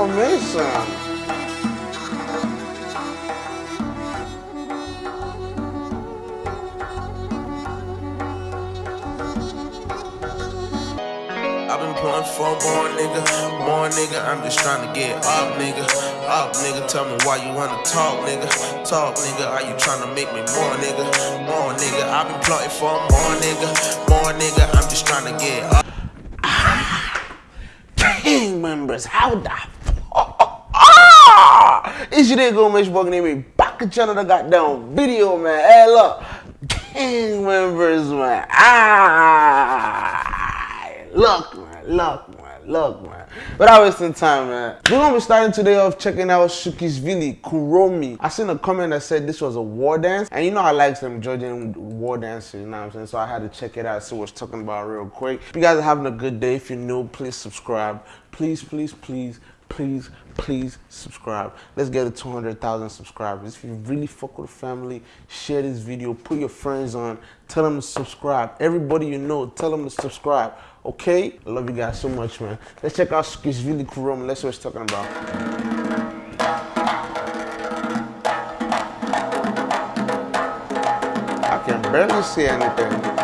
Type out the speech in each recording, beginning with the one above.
formation. I've been pulling for more nigga, more nigga. I'm just trying to get up, nigga. Up, nigga. Tell me why you wanna talk, nigga. Talk, nigga. Are you trying to make me more, nigga? More nigga. I've been plotting for more nigga, more nigga. I'm just trying to get up. Gang members, how the? Ah! It's your nigga, Mitch Bug name me back at channel the goddamn video, man. Hey, look. Gang members, man. Ah! Look, man. Look, man. Look, man. Without wasting time, man. We're gonna be starting today off checking out Shuki's Shukisvili Kuromi. I seen a comment that said this was a war dance, and you know I like some Georgian war dances, you know what I'm saying? So I had to check it out, see what's talking about real quick. If you guys are having a good day, if you're new, please subscribe. Please, please, please, please, please subscribe. Let's get to 200,000 subscribers. If you really fuck with the family, share this video, put your friends on, tell them to subscribe. Everybody you know, tell them to subscribe. Okay? I love you guys so much, man. Let's check out Shukisvili Kuromi. Let's see what it's talking about. I can barely see anything.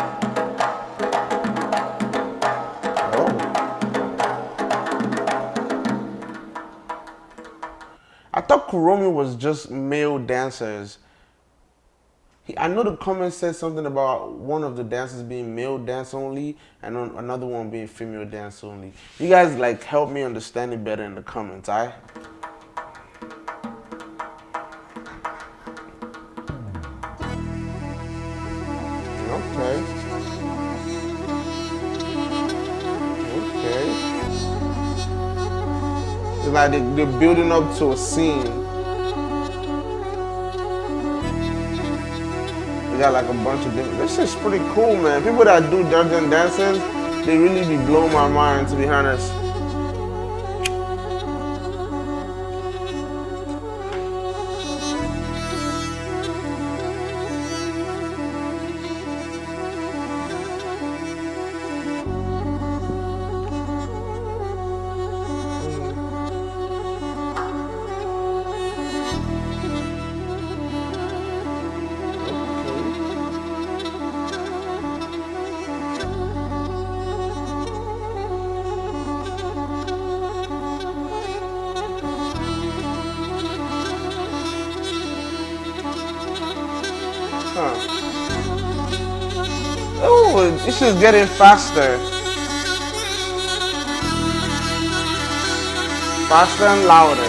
Kuromi was just male dancers. He, I know the comment said something about one of the dancers being male dance only and on- another one being female dance only. You guys like help me understand it better in the comments, alright? Okay. Okay. It's like they're building up to a scene. They got like a bunch of different. This is pretty cool, man. People that do Georgian dances, they really be blowing my mind, to be honest. This is getting faster. Faster and louder.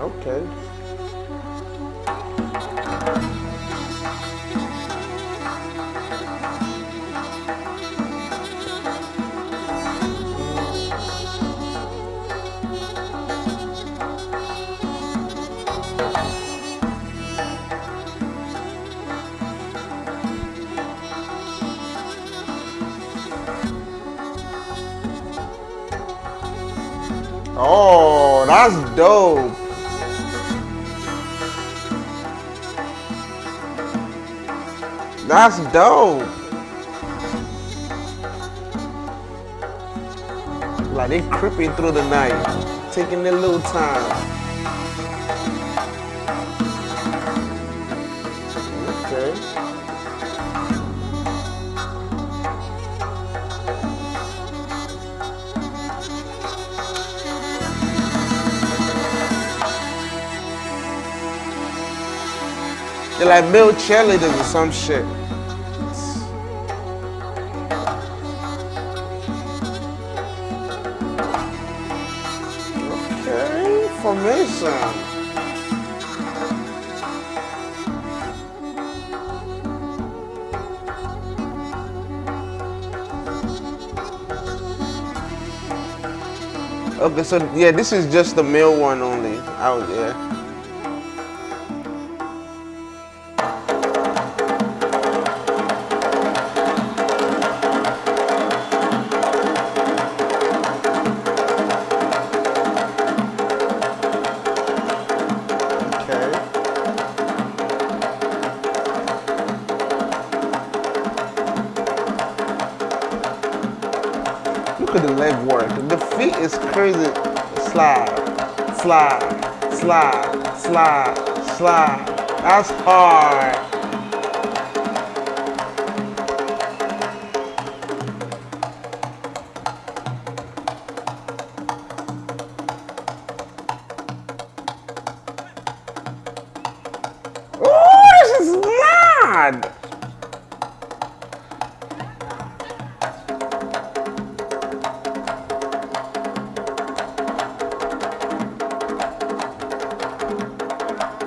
Okay. Oh, that's dope. That's dope. Like they creeping through the night, taking their little time. They're like male cheerleaders or some shit. Okay, formation. Okay, so yeah, this is just the male one only. Out yeah. Feet is crazy. Slide, slide, slide, slide, slide. That's hard. Oh, this is mad.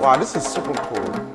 Wow, this is super cool.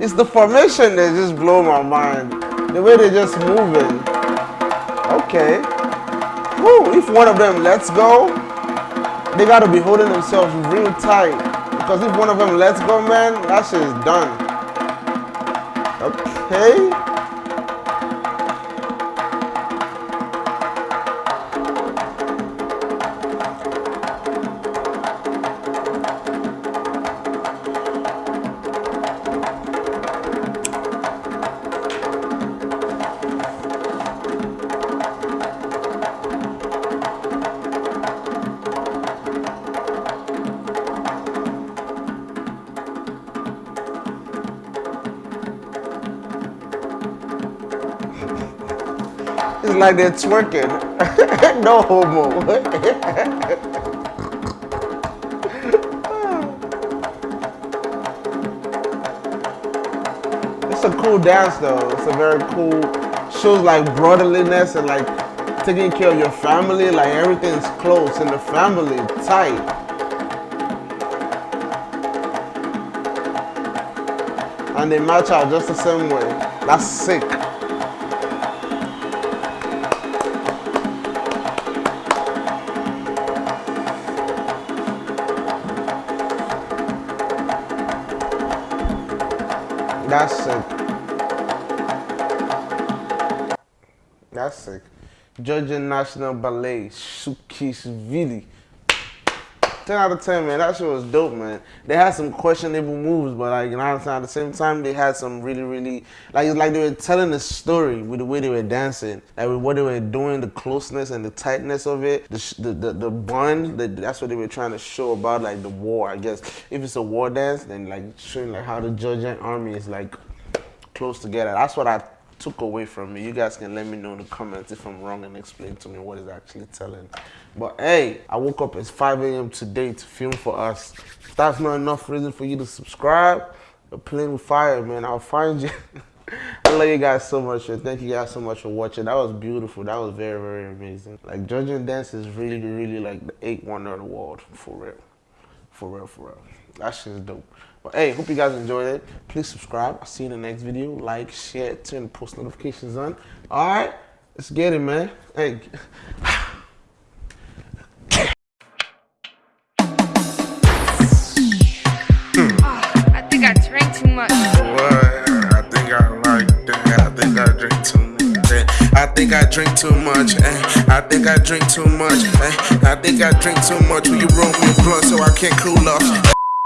It's the formation that just blow my mind. The way they just moving. Okay. Woo, if one of them lets go, they gotta be holding themselves real tight. Because if one of them lets go, man, that shit is done. Okay. Like they're twerking. no homo. it's a cool dance though. It's a very cool, shows like brotherliness and like taking care of your family. Like everything's close in the family, tight. And they match out just the same way. That's sick. That's sick. That's sick. Georgia National Ballet, Shukishvili. 10 out of 10, man. That shit was dope, man. They had some questionable moves, but like, you know what I'm saying? At the same time, they had some really, really, like, it's like they were telling a story with the way they were dancing. Like, with what they were doing, the closeness and the tightness of it, the, the, the, the bond, the, that's what they were trying to show about, like, the war, I guess. If it's a war dance, then, like, showing, like, how the Georgian army is, like, close together. That's what I took away from me. You guys can let me know in the comments if I'm wrong and explain to me what is actually telling. But hey, I woke up at 5 a.m. today to film for us. If that's not enough reason for you to subscribe, you're playing with fire, man. I'll find you. I love you guys so much, and thank you guys so much for watching. That was beautiful. That was very, very amazing. Like Georgian dance is really, really like the eighth wonder of the world, for real, for real, for real. That shit is dope. But hey, hope you guys enjoyed it. Please subscribe. I'll see you in the next video. Like, share, turn post notifications on. All right, let's get it, man. Hey. I think I drink too much. Eh? I think I drink too much. Eh? I think I drink too much. Eh? Will you roll me a blunt so I can't cool off?